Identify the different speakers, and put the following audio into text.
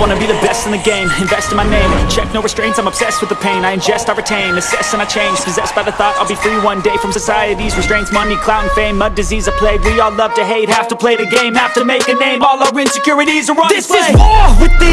Speaker 1: wanna be the best in the game. Invest in my name. Check no restraints I'm obsessed with the pain. I ingest, I retain. Assess and I change. Possessed by the thought I'll be free one day From society's restraints. Money, clout and fame. Mud, disease, a plague. We all love to hate. Have to play the game. Have to make a name. All our insecurities are on
Speaker 2: This
Speaker 1: display.
Speaker 2: is war with the